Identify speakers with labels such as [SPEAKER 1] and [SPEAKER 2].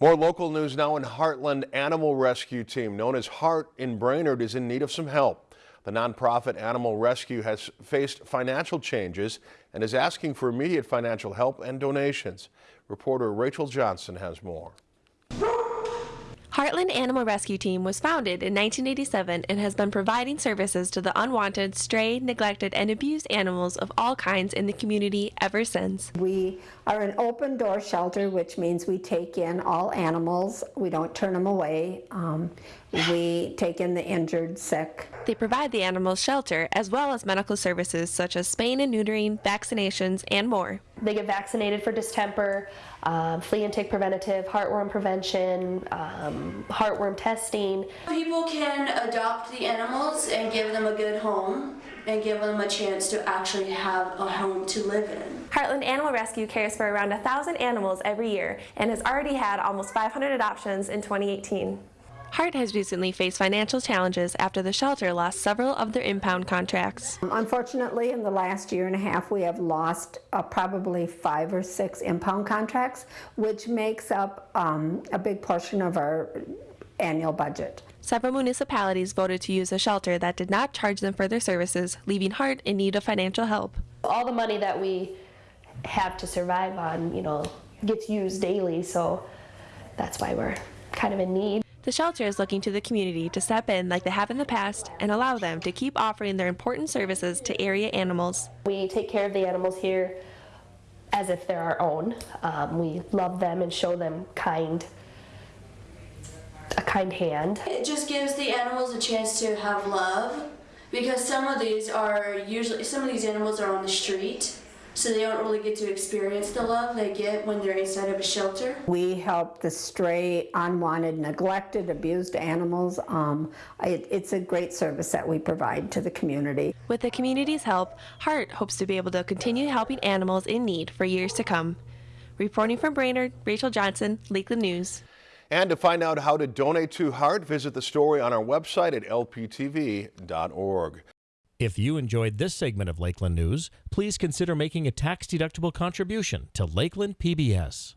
[SPEAKER 1] More local news now in Heartland Animal Rescue Team, known as HART in Brainerd, is in need of some help. The nonprofit Animal Rescue has faced financial changes and is asking for immediate financial help and donations. Reporter Rachel Johnson has more.
[SPEAKER 2] Heartland Animal Rescue Team was founded in 1987 and has been providing services to the unwanted, stray, neglected, and abused animals of all kinds in the community ever since.
[SPEAKER 3] We are an open door shelter, which means we take in all animals. We don't turn them away. Um, we take in the injured, sick.
[SPEAKER 2] They provide the animals shelter as well as medical services such as spaying and neutering, vaccinations, and more.
[SPEAKER 4] They get vaccinated for distemper, um, flea and tick preventative, heartworm prevention, um, heartworm testing.
[SPEAKER 5] People can adopt the animals and give them a good home and give them a chance to actually have a home to live in.
[SPEAKER 2] Heartland Animal Rescue cares for around 1,000 animals every year and has already had almost 500 adoptions in 2018. HART has recently faced financial challenges after the shelter lost several of their impound contracts.
[SPEAKER 3] Unfortunately, in the last year and a half, we have lost uh, probably five or six impound contracts, which makes up um, a big portion of our annual budget.
[SPEAKER 2] Several municipalities voted to use a shelter that did not charge them for their services, leaving HART in need of financial help.
[SPEAKER 4] All the money that we have to survive on, you know, gets used daily, so that's why we're kind of in need.
[SPEAKER 2] The shelter is looking to the community to step in like they have in the past and allow them to keep offering their important services to area animals.
[SPEAKER 4] We take care of the animals here as if they're our own. Um, we love them and show them kind a kind hand.
[SPEAKER 5] It just gives the animals a chance to have love because some of these are usually some of these animals are on the street so they don't really get to experience the love they get when they're inside of a shelter.
[SPEAKER 3] We help the stray, unwanted, neglected, abused animals. Um, it, it's a great service that we provide to the community.
[SPEAKER 2] With the community's help, HART hopes to be able to continue helping animals in need for years to come. Reporting from Brainerd, Rachel Johnson, Lakeland News.
[SPEAKER 1] And to find out how to donate to HART, visit the story on our website at lptv.org.
[SPEAKER 6] If you enjoyed this segment of Lakeland News, please consider making a tax-deductible contribution to Lakeland PBS.